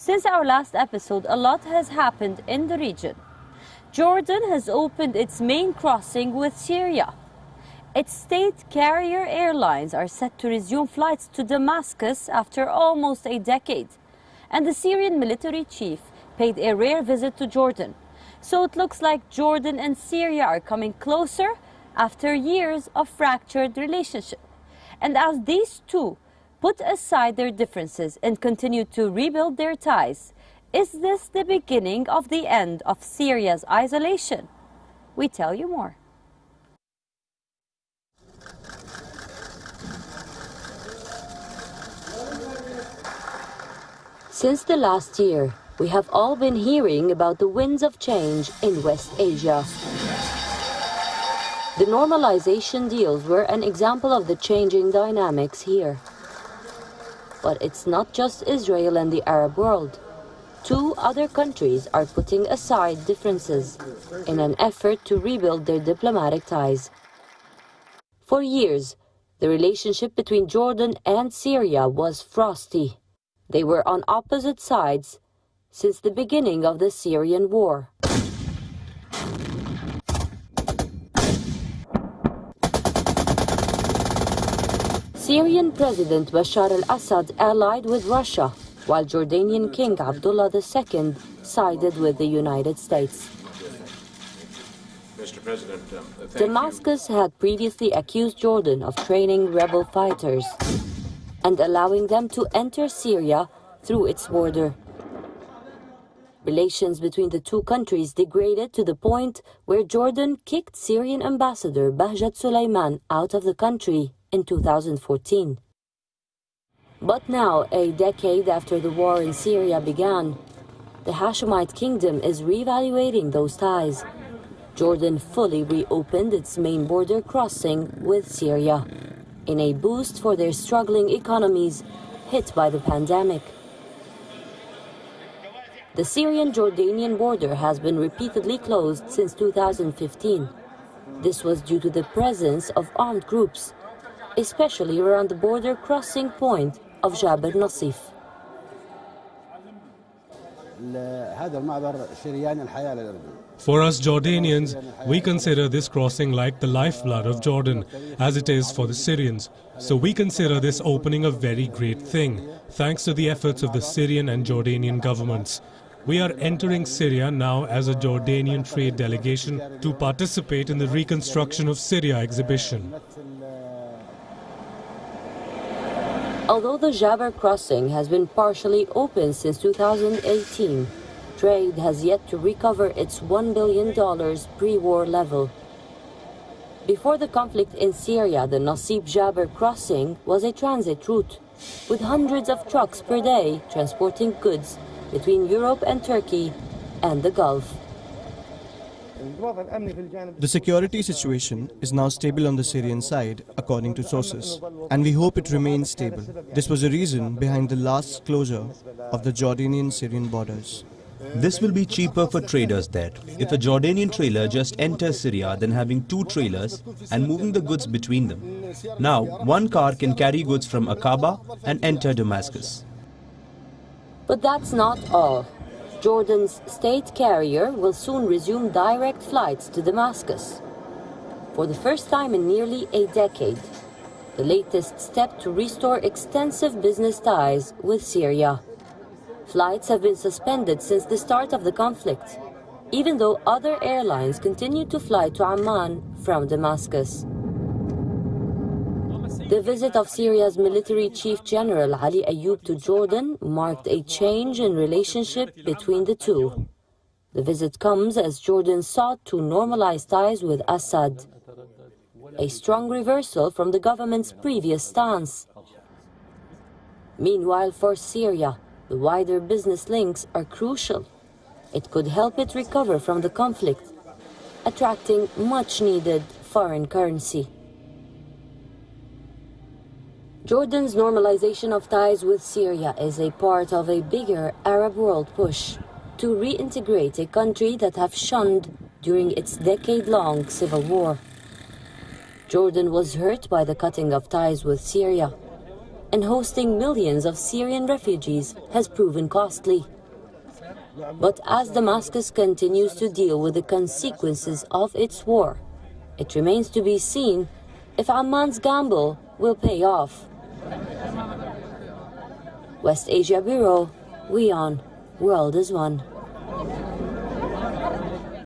Since our last episode, a lot has happened in the region. Jordan has opened its main crossing with Syria. Its state carrier airlines are set to resume flights to Damascus after almost a decade. And the Syrian military chief paid a rare visit to Jordan. So it looks like Jordan and Syria are coming closer after years of fractured relationship. And as these two put aside their differences and continue to rebuild their ties, is this the beginning of the end of Syria's isolation? We tell you more. Since the last year, we have all been hearing about the winds of change in West Asia. The normalization deals were an example of the changing dynamics here. But it's not just Israel and the Arab world. Two other countries are putting aside differences in an effort to rebuild their diplomatic ties. For years, the relationship between Jordan and Syria was frosty. They were on opposite sides since the beginning of the Syrian war. Syrian President Bashar al-Assad allied with Russia while Jordanian King Abdullah II sided with the United States. Um, Damascus had previously accused Jordan of training rebel fighters and allowing them to enter Syria through its border. Relations between the two countries degraded to the point where Jordan kicked Syrian ambassador Bahjat Suleiman out of the country in 2014. But now, a decade after the war in Syria began, the Hashemite kingdom is reevaluating those ties. Jordan fully reopened its main border crossing with Syria in a boost for their struggling economies hit by the pandemic. The Syrian-Jordanian border has been repeatedly closed since 2015. This was due to the presence of armed groups, especially around the border crossing point of Jabr Nasib. For us Jordanians, we consider this crossing like the lifeblood of Jordan, as it is for the Syrians. So we consider this opening a very great thing, thanks to the efforts of the Syrian and Jordanian governments. We are entering Syria now as a Jordanian trade delegation to participate in the Reconstruction of Syria exhibition. Although the Jabr crossing has been partially open since 2018, trade has yet to recover its $1 billion pre-war level. Before the conflict in Syria, the Nasib Jabr crossing was a transit route, with hundreds of trucks per day transporting goods between Europe and Turkey and the Gulf. The security situation is now stable on the Syrian side, according to sources, and we hope it remains stable. This was the reason behind the last closure of the Jordanian-Syrian borders. This will be cheaper for traders there. If a Jordanian trailer just enters Syria than having two trailers and moving the goods between them. Now, one car can carry goods from Aqaba and enter Damascus. But that's not all. Jordan's state carrier will soon resume direct flights to Damascus. For the first time in nearly a decade, the latest step to restore extensive business ties with Syria. Flights have been suspended since the start of the conflict, even though other airlines continue to fly to Amman from Damascus. The visit of Syria's military chief general Ali Ayoub to Jordan marked a change in relationship between the two. The visit comes as Jordan sought to normalize ties with Assad, a strong reversal from the government's previous stance. Meanwhile, for Syria, the wider business links are crucial. It could help it recover from the conflict, attracting much-needed foreign currency. Jordan's normalization of ties with Syria is a part of a bigger Arab world push to reintegrate a country that have shunned during its decade-long civil war. Jordan was hurt by the cutting of ties with Syria. and hosting millions of Syrian refugees has proven costly. But as Damascus continues to deal with the consequences of its war, it remains to be seen if our Amman's gamble will pay off. West Asia Bureau, WION, World is One.